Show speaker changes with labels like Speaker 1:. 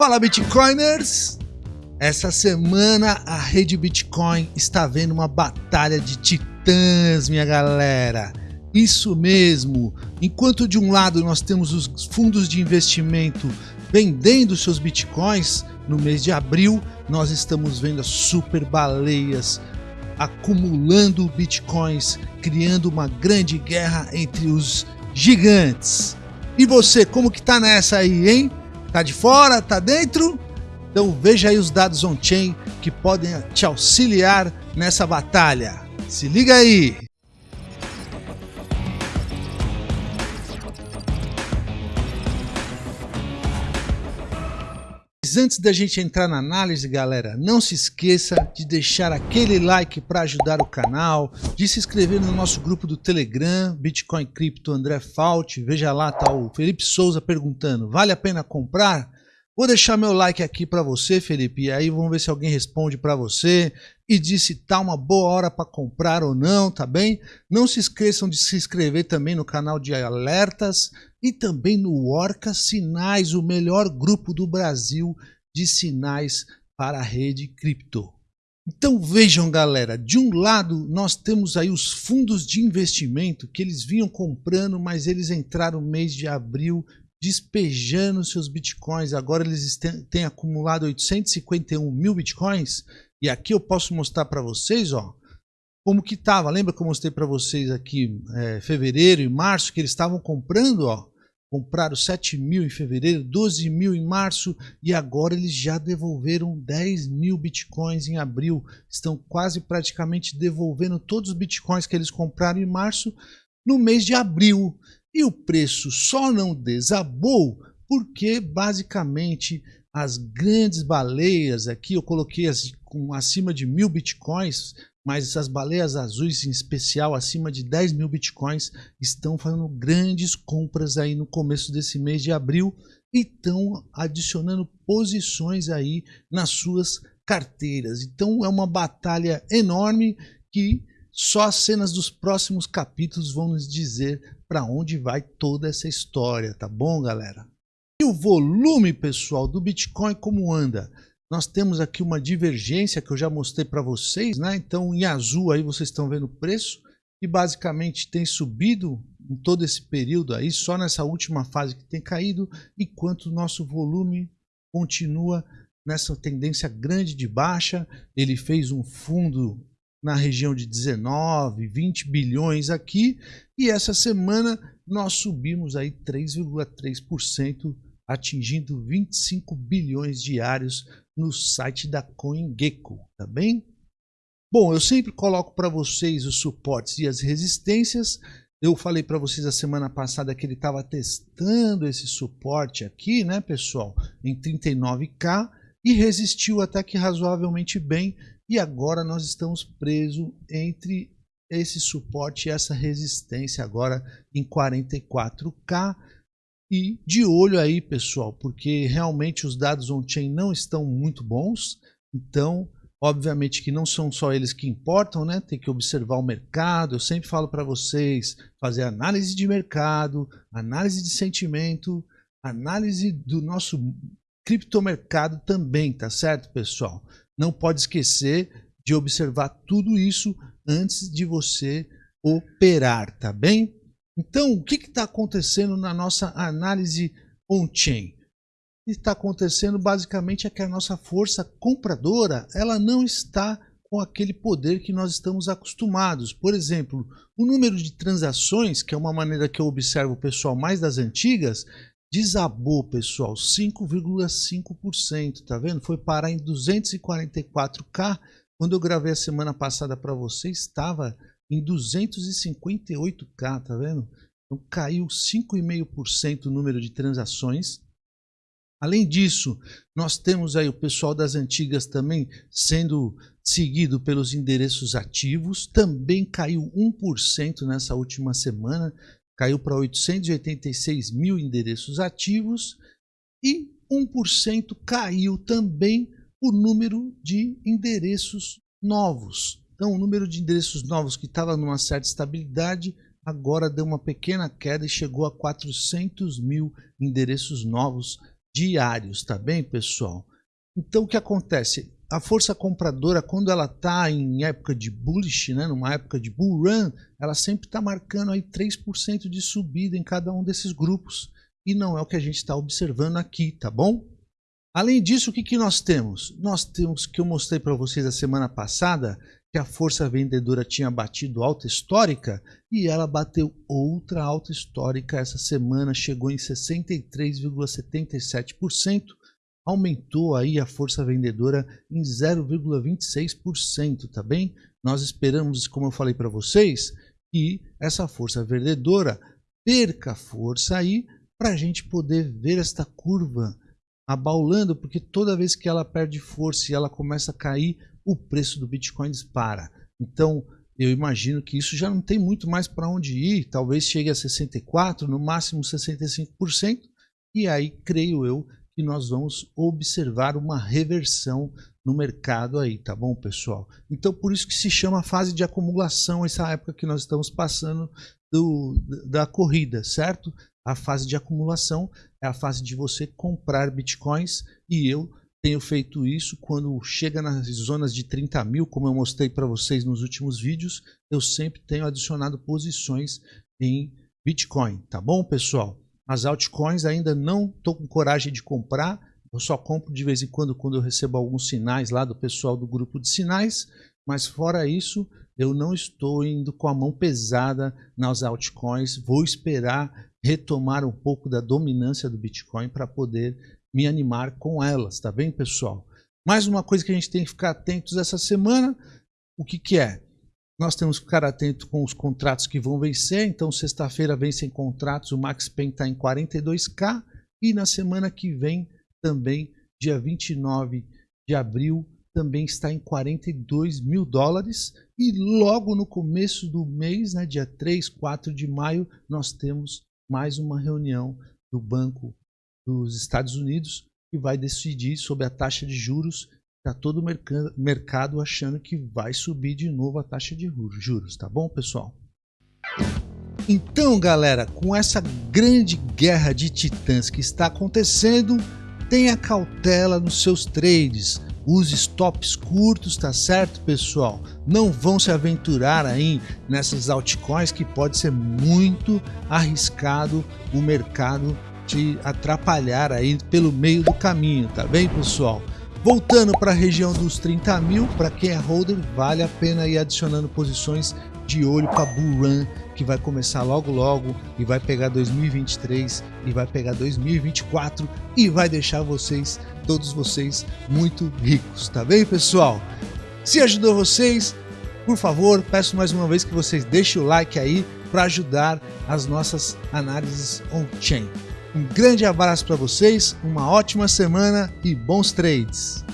Speaker 1: Fala Bitcoiners! Essa semana a rede Bitcoin está vendo uma batalha de titãs, minha galera. Isso mesmo. Enquanto de um lado nós temos os fundos de investimento vendendo seus bitcoins, no mês de abril nós estamos vendo as super baleias acumulando bitcoins, criando uma grande guerra entre os gigantes. E você, como que tá nessa aí, hein? Tá de fora? Tá dentro? Então veja aí os dados on-chain que podem te auxiliar nessa batalha. Se liga aí! Mas antes da gente entrar na análise, galera, não se esqueça de deixar aquele like para ajudar o canal, de se inscrever no nosso grupo do Telegram, Bitcoin Cripto André Fault. Veja lá, tá o Felipe Souza perguntando, vale a pena comprar? Vou deixar meu like aqui para você, Felipe, e aí vamos ver se alguém responde para você e diz se tá uma boa hora para comprar ou não, tá bem? Não se esqueçam de se inscrever também no canal de alertas e também no Orca Sinais, o melhor grupo do Brasil de sinais para a rede cripto. Então vejam galera, de um lado nós temos aí os fundos de investimento que eles vinham comprando, mas eles entraram no mês de abril despejando seus bitcoins. Agora eles têm acumulado 851 mil bitcoins. E aqui eu posso mostrar para vocês, ó, como que estava. Lembra que eu mostrei para vocês aqui é, fevereiro e março que eles estavam comprando, ó. Compraram 7 mil em fevereiro, 12 mil em março e agora eles já devolveram 10 mil bitcoins em abril. Estão quase praticamente devolvendo todos os bitcoins que eles compraram em março no mês de abril. E o preço só não desabou porque basicamente as grandes baleias aqui eu coloquei as, com acima de mil bitcoins, mas as baleias azuis em especial acima de 10 mil bitcoins estão fazendo grandes compras aí no começo desse mês de abril e estão adicionando posições aí nas suas carteiras. Então é uma batalha enorme que só as cenas dos próximos capítulos vão nos dizer para onde vai toda essa história, tá bom, galera? E o volume, pessoal, do Bitcoin como anda? Nós temos aqui uma divergência que eu já mostrei para vocês, né? Então, em azul aí vocês estão vendo o preço e basicamente tem subido em todo esse período aí, só nessa última fase que tem caído, enquanto o nosso volume continua nessa tendência grande de baixa. Ele fez um fundo na região de 19, 20 bilhões aqui, e essa semana nós subimos aí 3,3%, atingindo 25 bilhões diários no site da CoinGecko, tá bem? Bom, eu sempre coloco para vocês os suportes e as resistências. Eu falei para vocês a semana passada que ele estava testando esse suporte aqui, né, pessoal, em 39k e resistiu até que razoavelmente bem e agora nós estamos presos entre esse suporte e essa resistência agora em 44K. E de olho aí, pessoal, porque realmente os dados on-chain não estão muito bons. Então, obviamente que não são só eles que importam, né? Tem que observar o mercado. Eu sempre falo para vocês fazer análise de mercado, análise de sentimento, análise do nosso criptomercado também, tá certo, pessoal? não pode esquecer de observar tudo isso antes de você operar, tá bem? Então, o que está acontecendo na nossa análise on-chain? O que está acontecendo basicamente é que a nossa força compradora ela não está com aquele poder que nós estamos acostumados. Por exemplo, o número de transações, que é uma maneira que eu observo o pessoal mais das antigas, desabou, pessoal, 5,5%, tá vendo? Foi parar em 244k. Quando eu gravei a semana passada para você, estava em 258k, tá vendo? Então caiu 5,5% o número de transações. Além disso, nós temos aí o pessoal das antigas também sendo seguido pelos endereços ativos, também caiu 1% nessa última semana caiu para 886 mil endereços ativos e 1% caiu também o número de endereços novos. Então, o número de endereços novos que estava numa certa estabilidade, agora deu uma pequena queda e chegou a 400 mil endereços novos diários, tá bem, pessoal? Então, o que acontece? A força compradora, quando ela está em época de bullish, né, numa época de bull run, ela sempre está marcando aí 3% de subida em cada um desses grupos. E não é o que a gente está observando aqui, tá bom? Além disso, o que, que nós temos? Nós temos que eu mostrei para vocês a semana passada, que a força vendedora tinha batido alta histórica e ela bateu outra alta histórica essa semana, chegou em 63,77%, aumentou aí a força vendedora em 0,26%, tá bem? Nós esperamos, como eu falei para vocês, que essa força vendedora perca força aí para a gente poder ver esta curva abaulando, porque toda vez que ela perde força e ela começa a cair, o preço do Bitcoin dispara. Então, eu imagino que isso já não tem muito mais para onde ir, talvez chegue a 64%, no máximo 65%, e aí creio eu que nós vamos observar uma reversão no mercado aí, tá bom, pessoal? Então, por isso que se chama fase de acumulação, essa época que nós estamos passando do, da corrida, certo? A fase de acumulação é a fase de você comprar bitcoins e eu tenho feito isso quando chega nas zonas de 30 mil, como eu mostrei para vocês nos últimos vídeos, eu sempre tenho adicionado posições em Bitcoin, tá bom pessoal? As altcoins ainda não estou com coragem de comprar, eu só compro de vez em quando quando eu recebo alguns sinais lá do pessoal do grupo de sinais, mas fora isso eu não estou indo com a mão pesada nas altcoins, vou esperar retomar um pouco da dominância do Bitcoin para poder me animar com elas, tá bem, pessoal? Mais uma coisa que a gente tem que ficar atentos essa semana, o que, que é? Nós temos que ficar atento com os contratos que vão vencer, então sexta-feira vencem contratos, o Max Pen está em 42k e na semana que vem também, dia 29 de abril, também está em 42 mil dólares e logo no começo do mês, né, dia 3, 4 de maio, nós temos mais uma reunião do Banco dos Estados Unidos que vai decidir sobre a taxa de juros. Está todo o mercado achando que vai subir de novo a taxa de juros, tá bom, pessoal? Então, galera, com essa grande guerra de titãs que está acontecendo, tenha cautela nos seus trades. Use stops curtos, tá certo, pessoal? Não vão se aventurar aí nessas altcoins que pode ser muito arriscado o mercado te atrapalhar aí pelo meio do caminho, tá bem pessoal? Voltando para a região dos 30 mil, para quem é holder, vale a pena ir adicionando posições de olho para Bull Run, que vai começar logo logo e vai pegar 2023 e vai pegar 2024 e vai deixar vocês, todos vocês, muito ricos, tá bem pessoal? Se ajudou vocês, por favor, peço mais uma vez que vocês deixem o like aí para ajudar as nossas análises on-chain. Um grande abraço para vocês, uma ótima semana e bons trades!